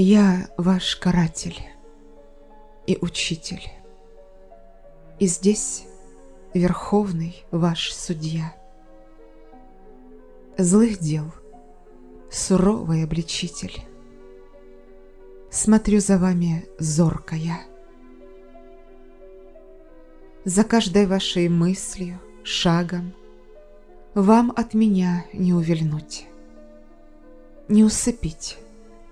Я ваш каратель и учитель, и здесь верховный ваш судья. Злых дел, суровый обличитель, смотрю за вами зорко я. За каждой вашей мыслью, шагом вам от меня не увильнуть, не усыпить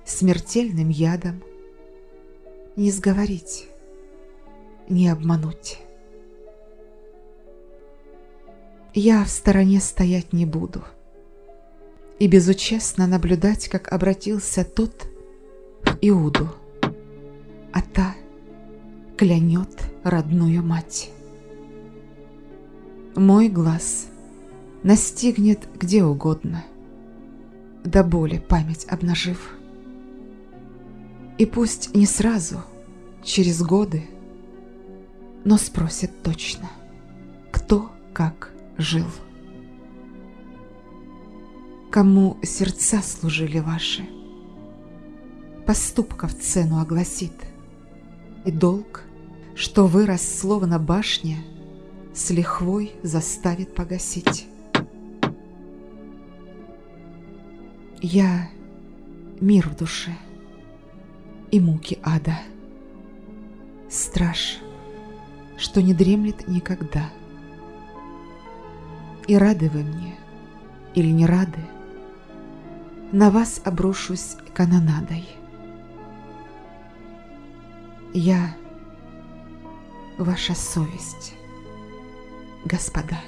смертельным ядом, не сговорить, не обмануть. Я в стороне стоять не буду и безучастно наблюдать, как обратился тот в Иуду, а та клянет родную мать. Мой глаз настигнет где угодно, до боли память обнажив. И пусть не сразу, через годы, но спросит точно, кто как жил. Кому сердца служили ваши, поступков цену огласит, и долг, что вырос словно башня, с лихвой заставит погасить. Я мир в душе и муки ада, страж, что не дремлет никогда. И рады вы мне или не рады, на вас обрушусь канонадой. Я ваша совесть господа.